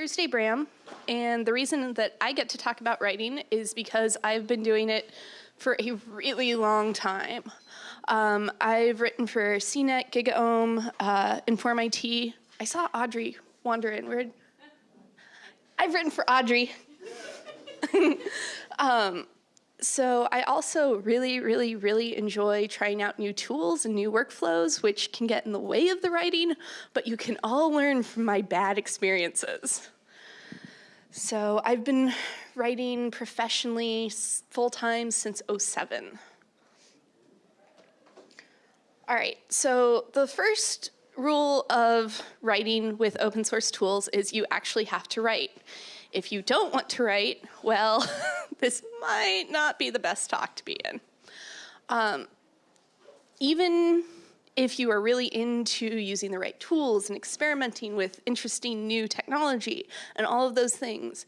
Thursday Bram, and the reason that I get to talk about writing is because I've been doing it for a really long time. Um, I've written for CNET, GigaOM, uh, Inform IT. I saw Audrey wander in. Where? I've written for Audrey. um, so I also really, really, really enjoy trying out new tools and new workflows, which can get in the way of the writing, but you can all learn from my bad experiences. So I've been writing professionally full-time since 07. All right, so the first rule of writing with open source tools is you actually have to write. If you don't want to write, well, this might not be the best talk to be in. Um, even if you are really into using the right tools and experimenting with interesting new technology and all of those things,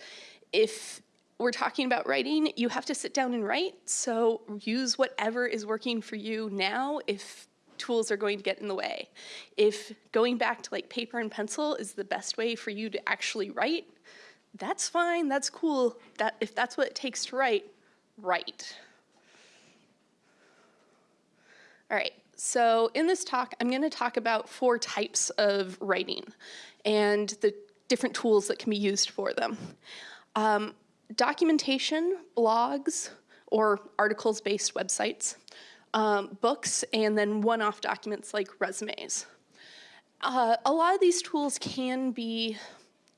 if we're talking about writing, you have to sit down and write. So use whatever is working for you now if tools are going to get in the way. If going back to like paper and pencil is the best way for you to actually write, that's fine, that's cool. That, if that's what it takes to write, write. All right, so in this talk, I'm gonna talk about four types of writing and the different tools that can be used for them. Um, documentation, blogs, or articles-based websites, um, books, and then one-off documents like resumes. Uh, a lot of these tools can be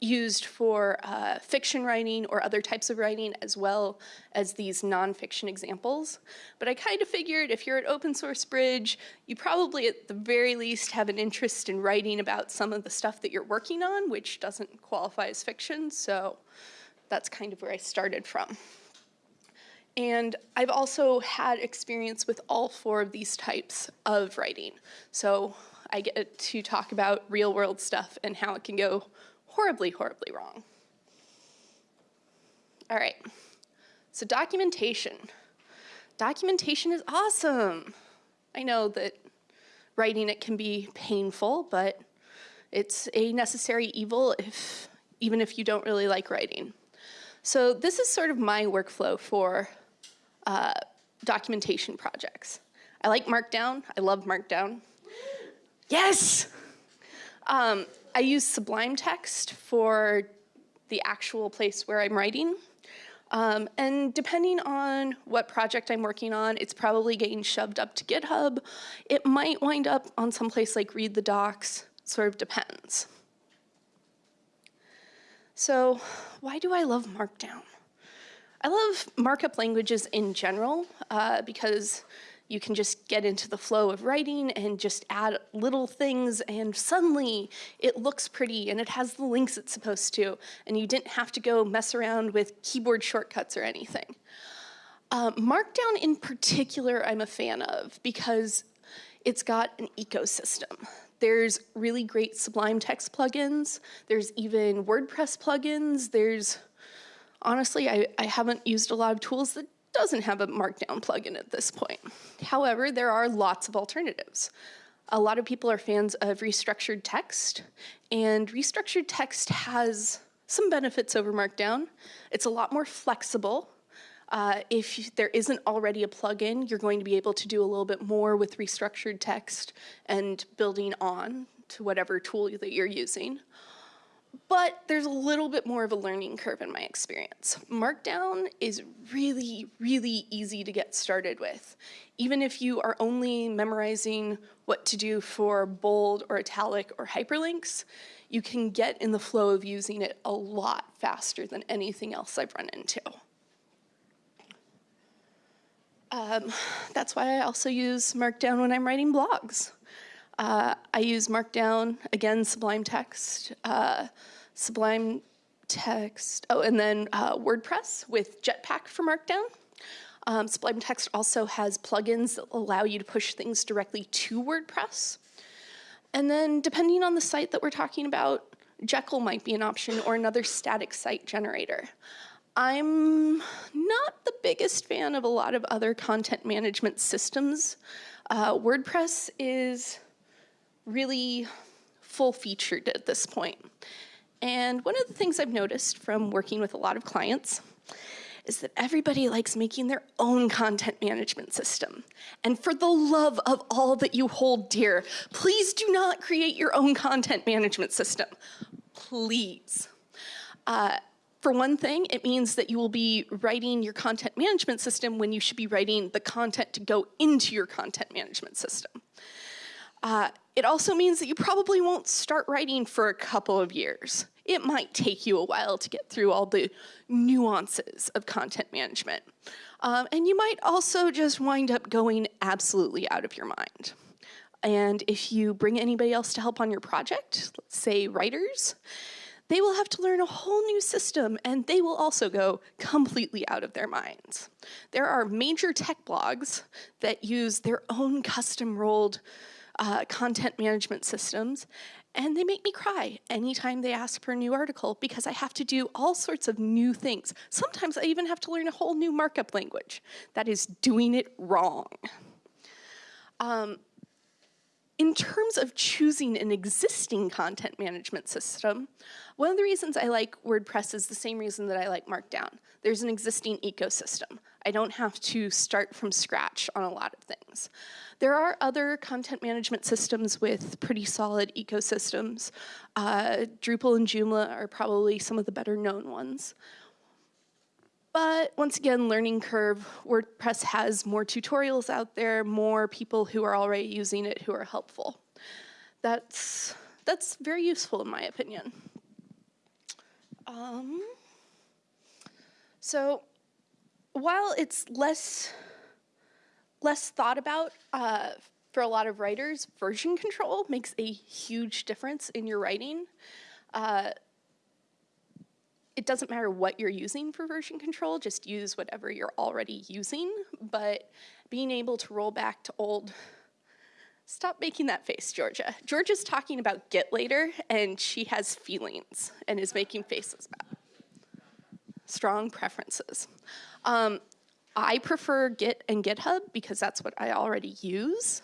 used for uh, fiction writing or other types of writing as well as these nonfiction examples. But I kind of figured if you're at Open Source Bridge, you probably at the very least have an interest in writing about some of the stuff that you're working on, which doesn't qualify as fiction, so that's kind of where I started from. And I've also had experience with all four of these types of writing. So I get to talk about real world stuff and how it can go horribly, horribly wrong. All right, so documentation. Documentation is awesome. I know that writing it can be painful, but it's a necessary evil if, even if you don't really like writing. So this is sort of my workflow for uh, documentation projects. I like Markdown, I love Markdown. Yes! Um, I use Sublime Text for the actual place where I'm writing. Um, and depending on what project I'm working on, it's probably getting shoved up to GitHub. It might wind up on some place like Read the Docs, sort of depends. So why do I love Markdown? I love markup languages in general uh, because you can just get into the flow of writing and just add little things and suddenly it looks pretty and it has the links it's supposed to and you didn't have to go mess around with keyboard shortcuts or anything. Uh, Markdown in particular I'm a fan of because it's got an ecosystem. There's really great Sublime Text plugins. There's even WordPress plugins. There's, honestly, I, I haven't used a lot of tools that doesn't have a Markdown plugin at this point. However, there are lots of alternatives. A lot of people are fans of restructured text, and restructured text has some benefits over Markdown. It's a lot more flexible. Uh, if there isn't already a plugin, you're going to be able to do a little bit more with restructured text and building on to whatever tool that you're using but there's a little bit more of a learning curve in my experience. Markdown is really, really easy to get started with. Even if you are only memorizing what to do for bold or italic or hyperlinks, you can get in the flow of using it a lot faster than anything else I've run into. Um, that's why I also use Markdown when I'm writing blogs. Uh, I use Markdown, again, Sublime Text, uh, Sublime Text, oh, and then uh, WordPress with Jetpack for Markdown. Um, Sublime Text also has plugins that allow you to push things directly to WordPress. And then depending on the site that we're talking about, Jekyll might be an option or another static site generator. I'm not the biggest fan of a lot of other content management systems. Uh, WordPress is really full featured at this point. And one of the things I've noticed from working with a lot of clients is that everybody likes making their own content management system. And for the love of all that you hold dear, please do not create your own content management system. Please. Uh, for one thing, it means that you will be writing your content management system when you should be writing the content to go into your content management system. Uh, it also means that you probably won't start writing for a couple of years. It might take you a while to get through all the nuances of content management. Um, and you might also just wind up going absolutely out of your mind. And if you bring anybody else to help on your project, let's say writers, they will have to learn a whole new system and they will also go completely out of their minds. There are major tech blogs that use their own custom rolled uh, content management systems and they make me cry anytime they ask for a new article because I have to do all sorts of new things. Sometimes I even have to learn a whole new markup language. That is doing it wrong. Um, in terms of choosing an existing content management system, one of the reasons I like WordPress is the same reason that I like Markdown. There's an existing ecosystem. I don't have to start from scratch on a lot of things. There are other content management systems with pretty solid ecosystems. Uh, Drupal and Joomla are probably some of the better known ones. But once again, learning curve, WordPress has more tutorials out there, more people who are already using it who are helpful. That's, that's very useful in my opinion. Um, so while it's less, less thought about uh, for a lot of writers, version control makes a huge difference in your writing. Uh, it doesn't matter what you're using for version control, just use whatever you're already using, but being able to roll back to old, stop making that face, Georgia. Georgia's talking about Git later, and she has feelings and is making faces about. Strong preferences. Um, I prefer Git and GitHub because that's what I already use,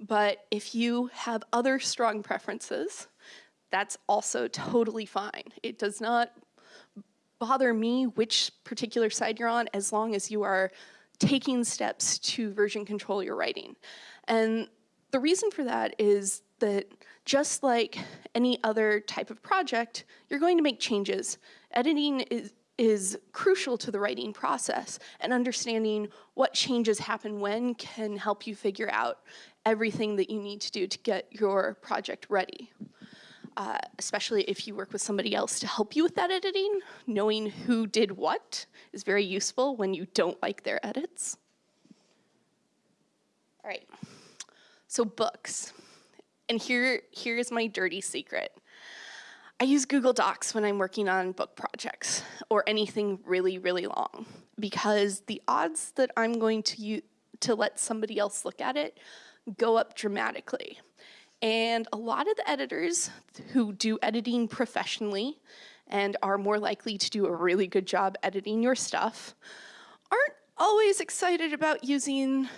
but if you have other strong preferences, that's also totally fine. It does not bother me which particular side you're on as long as you are taking steps to version control your writing. And the reason for that is that just like any other type of project, you're going to make changes. Editing is, is crucial to the writing process and understanding what changes happen when can help you figure out everything that you need to do to get your project ready uh, especially if you work with somebody else to help you with that editing, knowing who did what is very useful when you don't like their edits. All right, so books. And here, here is my dirty secret. I use Google Docs when I'm working on book projects or anything really, really long because the odds that I'm going to, to let somebody else look at it go up dramatically. And a lot of the editors who do editing professionally and are more likely to do a really good job editing your stuff aren't always excited about using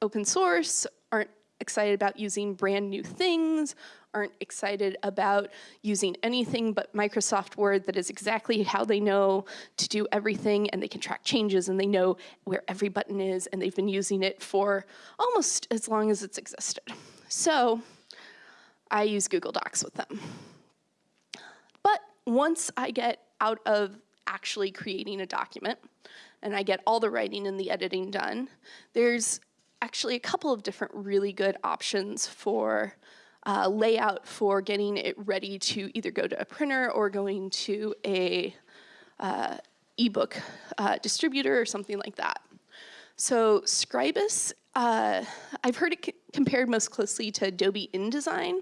open source, aren't excited about using brand new things, aren't excited about using anything but Microsoft Word that is exactly how they know to do everything and they can track changes and they know where every button is and they've been using it for almost as long as it's existed. So I use Google Docs with them. But once I get out of actually creating a document and I get all the writing and the editing done, there's actually a couple of different really good options for uh, layout for getting it ready to either go to a printer or going to a uh, ebook uh, distributor or something like that. So Scribus, uh, I've heard it compared most closely to Adobe InDesign.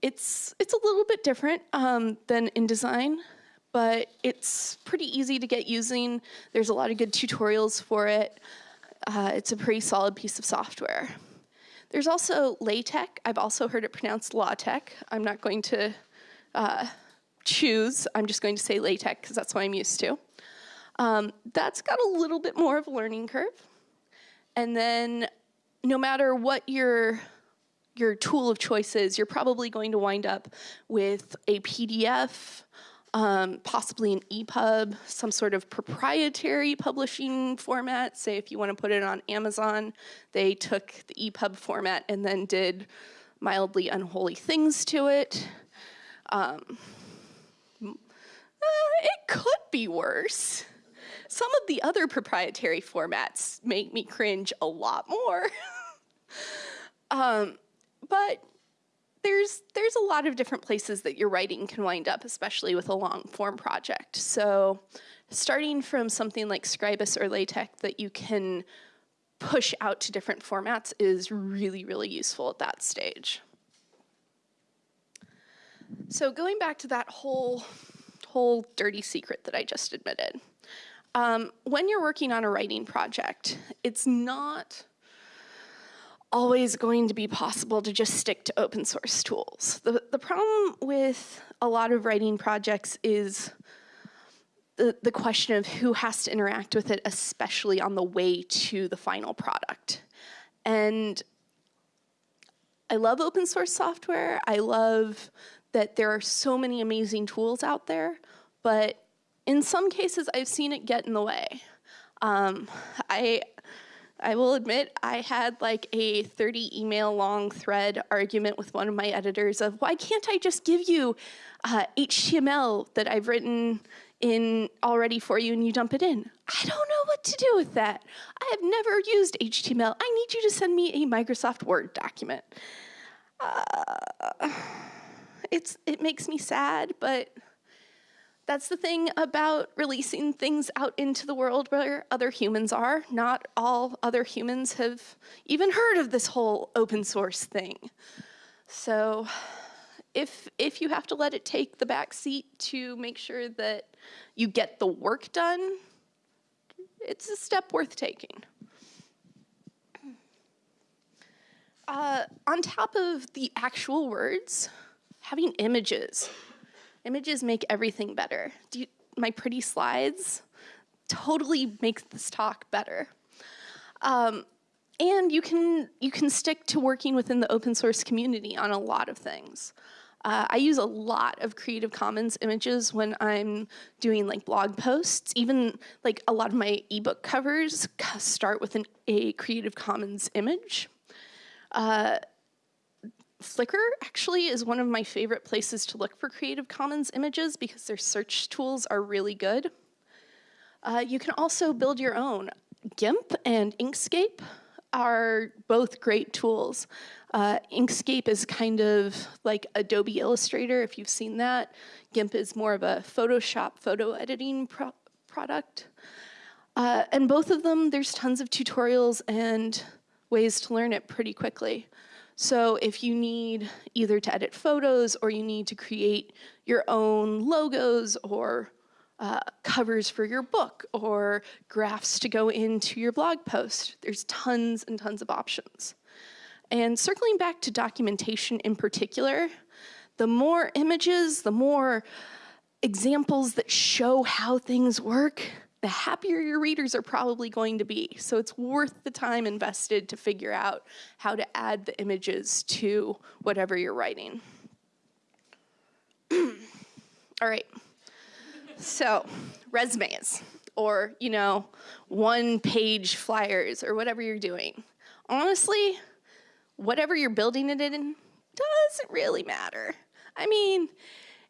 It's, it's a little bit different um, than InDesign, but it's pretty easy to get using. There's a lot of good tutorials for it. Uh, it's a pretty solid piece of software. There's also LaTeX. I've also heard it pronounced LaTeX. I'm not going to uh, choose. I'm just going to say LaTeX because that's what I'm used to. Um, that's got a little bit more of a learning curve. And then no matter what your your tool of choice is, you're probably going to wind up with a PDF, um, possibly an EPUB, some sort of proprietary publishing format. Say if you want to put it on Amazon, they took the EPUB format and then did mildly unholy things to it. Um, uh, it could be worse. Some of the other proprietary formats make me cringe a lot more. um, but there's there's a lot of different places that your writing can wind up, especially with a long form project. So starting from something like Scribus or LaTeX that you can push out to different formats is really, really useful at that stage. So going back to that whole, whole dirty secret that I just admitted, um, when you're working on a writing project, it's not always going to be possible to just stick to open source tools. The, the problem with a lot of writing projects is the, the question of who has to interact with it, especially on the way to the final product. And I love open source software. I love that there are so many amazing tools out there, but in some cases I've seen it get in the way. Um, I, I will admit I had like a 30 email long thread argument with one of my editors of why can't I just give you uh, HTML that I've written in already for you and you dump it in. I don't know what to do with that. I have never used HTML. I need you to send me a Microsoft Word document. Uh, it's it makes me sad, but that's the thing about releasing things out into the world where other humans are. Not all other humans have even heard of this whole open source thing. So if if you have to let it take the back seat to make sure that you get the work done, it's a step worth taking. Uh, on top of the actual words, having images. Images make everything better. You, my pretty slides totally make this talk better. Um, and you can, you can stick to working within the open source community on a lot of things. Uh, I use a lot of Creative Commons images when I'm doing like blog posts. Even like a lot of my ebook covers start with an, a Creative Commons image. Uh, Flickr actually is one of my favorite places to look for Creative Commons images because their search tools are really good. Uh, you can also build your own. GIMP and Inkscape are both great tools. Uh, Inkscape is kind of like Adobe Illustrator, if you've seen that. GIMP is more of a Photoshop photo editing pro product. Uh, and both of them, there's tons of tutorials and ways to learn it pretty quickly. So if you need either to edit photos or you need to create your own logos or uh, covers for your book or graphs to go into your blog post, there's tons and tons of options. And circling back to documentation in particular, the more images, the more examples that show how things work, the happier your readers are probably going to be. So it's worth the time invested to figure out how to add the images to whatever you're writing. All right, so resumes or, you know, one page flyers or whatever you're doing. Honestly, whatever you're building it in doesn't really matter. I mean,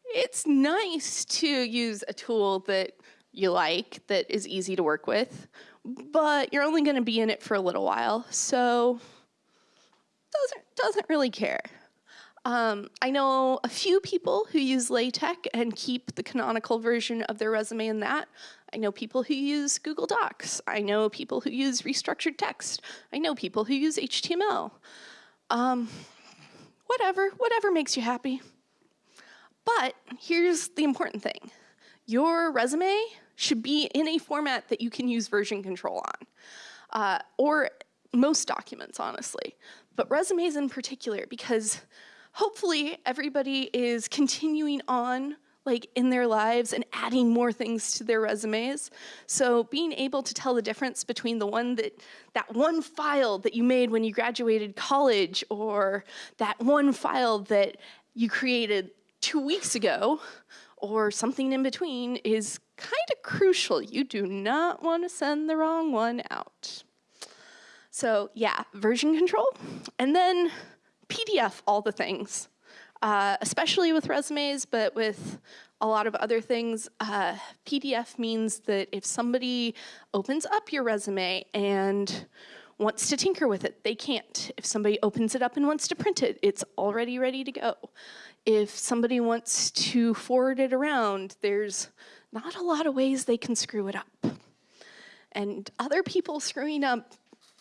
it's nice to use a tool that you like that is easy to work with, but you're only going to be in it for a little while, so doesn't doesn't really care. Um, I know a few people who use LaTeX and keep the canonical version of their resume in that. I know people who use Google Docs. I know people who use restructured text. I know people who use HTML. Um, whatever, whatever makes you happy. But here's the important thing. Your resume should be in a format that you can use version control on, uh, or most documents, honestly, but resumes in particular, because hopefully everybody is continuing on like in their lives and adding more things to their resumes. So being able to tell the difference between the one that that one file that you made when you graduated college or that one file that you created 2 weeks ago or something in between is kind of crucial. You do not want to send the wrong one out. So yeah, version control. And then PDF all the things uh, especially with resumes, but with a lot of other things. Uh, PDF means that if somebody opens up your resume and wants to tinker with it, they can't. If somebody opens it up and wants to print it, it's already ready to go. If somebody wants to forward it around, there's not a lot of ways they can screw it up. And other people screwing up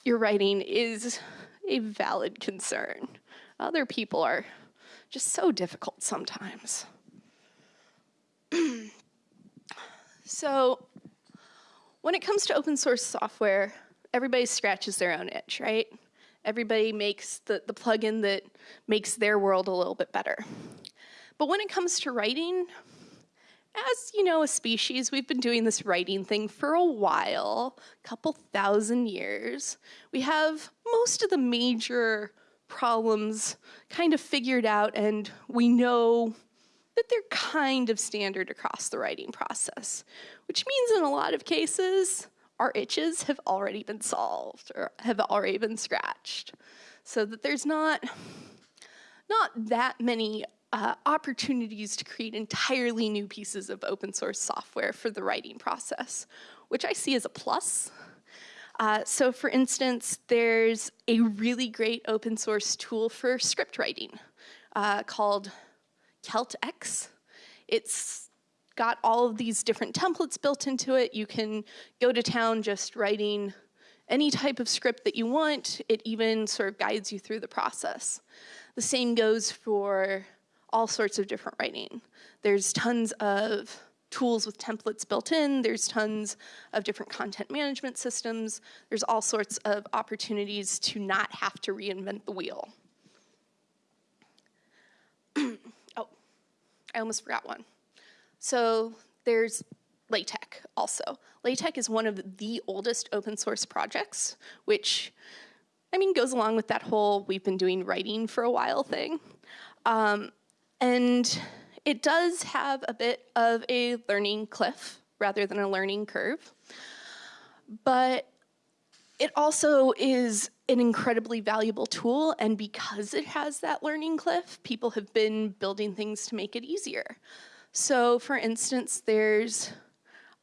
your writing is a valid concern. Other people are just so difficult sometimes. so when it comes to open source software, everybody scratches their own itch, right? Everybody makes the, the plugin that makes their world a little bit better. But when it comes to writing, as you know, a species, we've been doing this writing thing for a while, a couple thousand years. We have most of the major problems kind of figured out and we know that they're kind of standard across the writing process, which means in a lot of cases, our itches have already been solved or have already been scratched. So that there's not, not that many uh, opportunities to create entirely new pieces of open source software for the writing process, which I see as a plus. Uh, so for instance, there's a really great open source tool for script writing uh, called CeltX. It's got all of these different templates built into it. You can go to town just writing any type of script that you want. It even sort of guides you through the process. The same goes for all sorts of different writing. There's tons of tools with templates built in. There's tons of different content management systems. There's all sorts of opportunities to not have to reinvent the wheel. oh, I almost forgot one. So there's LaTeX also. LaTeX is one of the oldest open source projects, which I mean goes along with that whole we've been doing writing for a while thing. Um, and it does have a bit of a learning cliff rather than a learning curve, but it also is an incredibly valuable tool and because it has that learning cliff, people have been building things to make it easier. So for instance, there's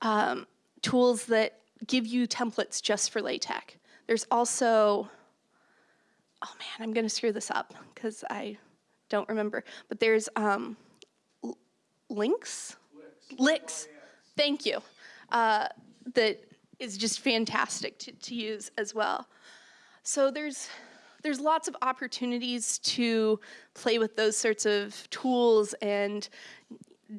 um, tools that give you templates just for LaTeX. There's also, oh man, I'm gonna screw this up because I don't remember, but there's um, links? LyX. Thank you. Uh, that is just fantastic to, to use as well. So there's there's lots of opportunities to play with those sorts of tools and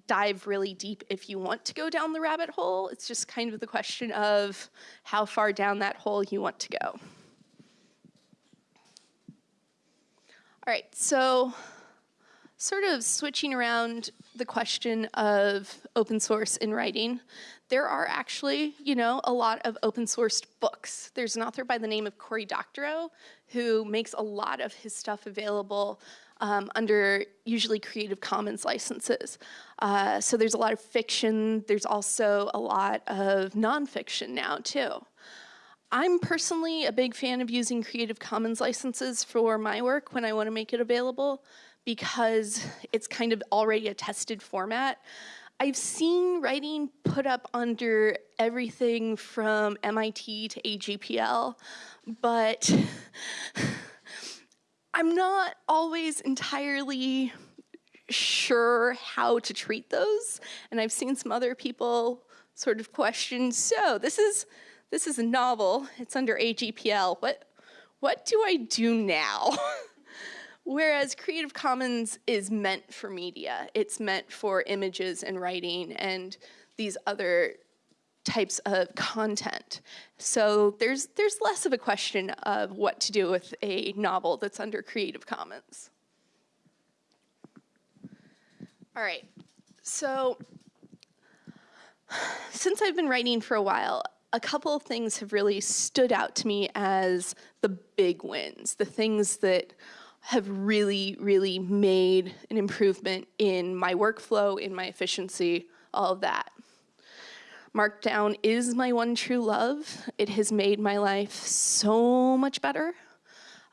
dive really deep if you want to go down the rabbit hole. It's just kind of the question of how far down that hole you want to go. All right, so sort of switching around the question of open source in writing, there are actually, you know, a lot of open sourced books. There's an author by the name of Cory Doctorow who makes a lot of his stuff available um, under usually Creative Commons licenses. Uh, so there's a lot of fiction. There's also a lot of nonfiction now too. I'm personally a big fan of using Creative Commons licenses for my work when I want to make it available because it's kind of already a tested format. I've seen writing put up under everything from MIT to AGPL, but I'm not always entirely sure how to treat those. And I've seen some other people sort of question, so this is this is a novel, it's under AGPL. What what do I do now? Whereas Creative Commons is meant for media. It's meant for images and writing and these other types of content. So there's, there's less of a question of what to do with a novel that's under Creative Commons. All right, So, since I've been writing for a while, a couple of things have really stood out to me as the big wins, the things that have really, really made an improvement in my workflow, in my efficiency, all of that. Markdown is my one true love. It has made my life so much better.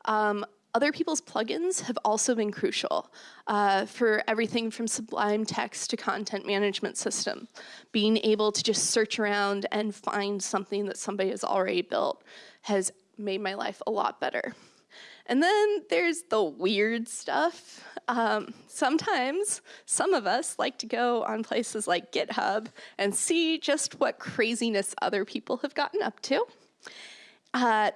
Um, other people's plugins have also been crucial uh, for everything from Sublime Text to content management system. Being able to just search around and find something that somebody has already built has made my life a lot better. And then there's the weird stuff. Um, sometimes some of us like to go on places like GitHub and see just what craziness other people have gotten up to. Uh,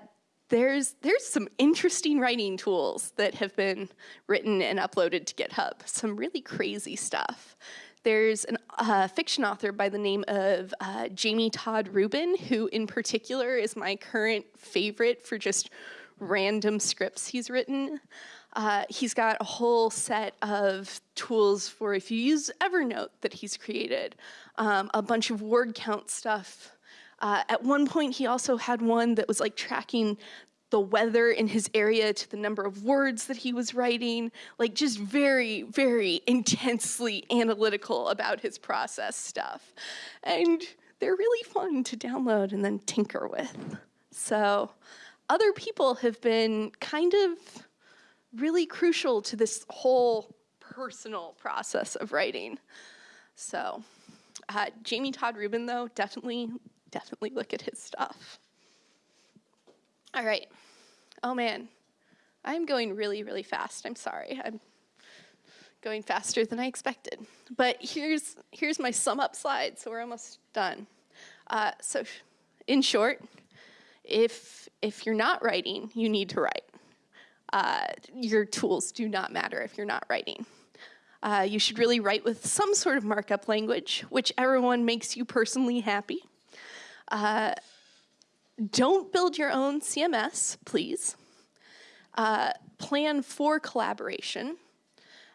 there's, there's some interesting writing tools that have been written and uploaded to GitHub, some really crazy stuff. There's a uh, fiction author by the name of uh, Jamie Todd Rubin, who in particular is my current favorite for just random scripts he's written. Uh, he's got a whole set of tools for if you use Evernote that he's created, um, a bunch of word count stuff. Uh, at one point, he also had one that was like tracking the weather in his area to the number of words that he was writing, like just very, very intensely analytical about his process stuff. And they're really fun to download and then tinker with. So other people have been kind of really crucial to this whole personal process of writing. So uh, Jamie Todd Rubin, though, definitely, definitely look at his stuff. All right. Oh man, I'm going really, really fast. I'm sorry. I'm going faster than I expected. But here's here's my sum up slide. So we're almost done. Uh, so, in short, if, if you're not writing, you need to write. Uh, your tools do not matter if you're not writing. Uh, you should really write with some sort of markup language, whichever one makes you personally happy. Uh, don't build your own CMS, please. Uh, plan for collaboration.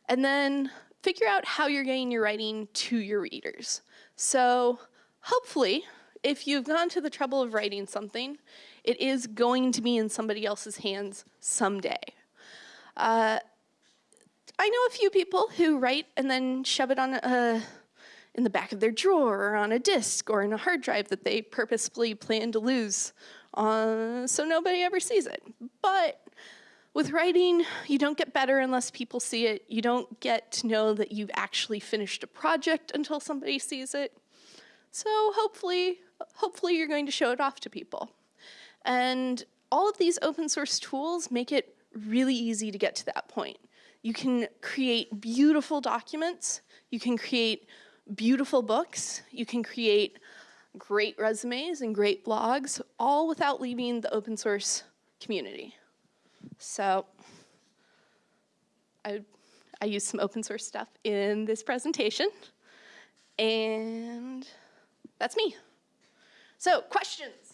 And then figure out how you're getting your writing to your readers. So hopefully if you've gone to the trouble of writing something, it is going to be in somebody else's hands someday. Uh, I know a few people who write and then shove it on a, in the back of their drawer or on a disk or in a hard drive that they purposefully plan to lose uh, so nobody ever sees it. But with writing, you don't get better unless people see it. You don't get to know that you've actually finished a project until somebody sees it. So hopefully hopefully you're going to show it off to people. And all of these open source tools make it really easy to get to that point. You can create beautiful documents, you can create beautiful books, you can create great resumes and great blogs, all without leaving the open source community. So I, I used some open source stuff in this presentation, and that's me. So, questions?